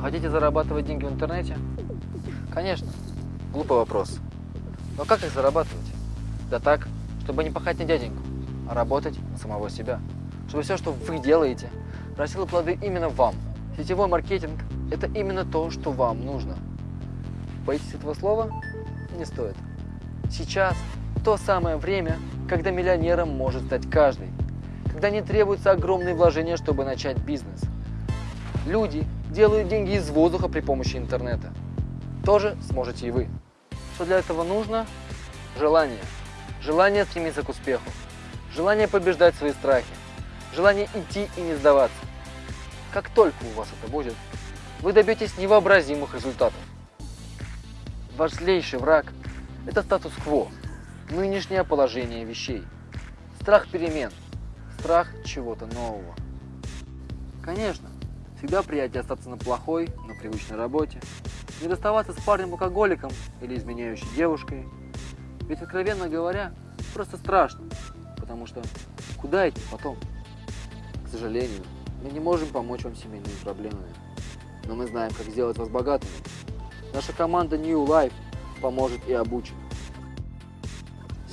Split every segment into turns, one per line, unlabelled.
Хотите зарабатывать деньги в интернете? Конечно. Глупый вопрос. Но как их зарабатывать? Да так, чтобы не пахать на дяденьку, а работать на самого себя. Чтобы все, что вы делаете, приносило плоды именно вам. Сетевой маркетинг – это именно то, что вам нужно. Боитесь этого слова? Не стоит. Сейчас то самое время, когда миллионером может стать каждый. Когда не требуются огромные вложения, чтобы начать бизнес. Люди делают деньги из воздуха при помощи интернета. Тоже сможете и вы. Что для этого нужно? Желание. Желание стремиться к успеху. Желание побеждать свои страхи. Желание идти и не сдаваться. Как только у вас это будет, вы добьетесь невообразимых результатов. Ваш злейший враг – это статус-кво, нынешнее положение вещей. Страх перемен, страх чего-то нового. Конечно, всегда приятнее остаться на плохой, но привычной работе, не расставаться с парнем-алкоголиком или изменяющей девушкой. Ведь, откровенно говоря, просто страшно, потому что куда идти потом? К сожалению, мы не можем помочь вам семейными проблемами, но мы знаем, как сделать вас богатыми. Наша команда New Life поможет и обучит.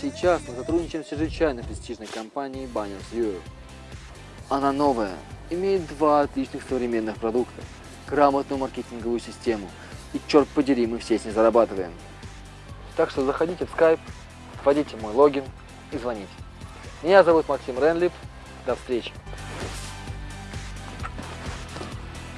Сейчас мы сотрудничаем с чрезвычайно престижной компанией Banners Europe. Она новая, имеет два отличных современных продукта, грамотную маркетинговую систему, и черт подери, мы все с ней зарабатываем. Так что заходите в Skype, вводите мой логин и звоните. Меня зовут Максим Ренлип. До встречи.